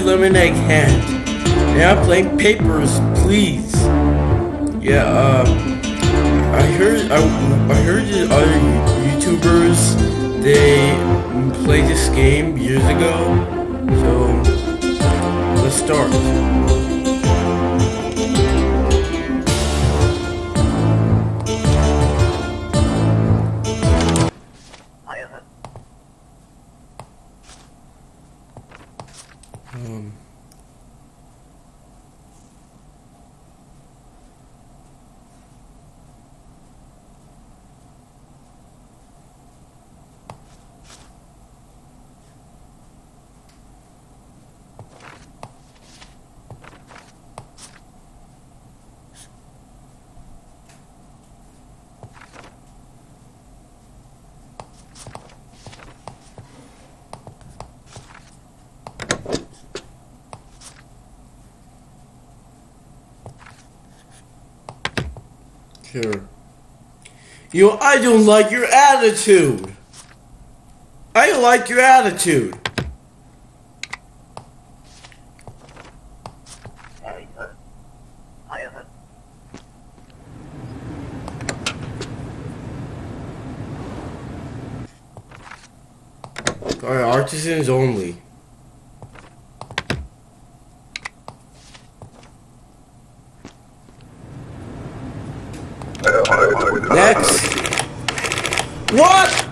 your lemonade hand. And I'm papers, please. Yeah, uh, I heard, I, I heard that other YouTubers, they played this game years ago. So, let's start. Um, Sure. You I don't like your attitude. I don't like your attitude. Alright, Arstotzkans only. Next. What?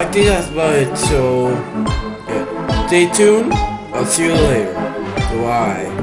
I think that's about it, so yeah. stay tuned. I'll see you later. Bye.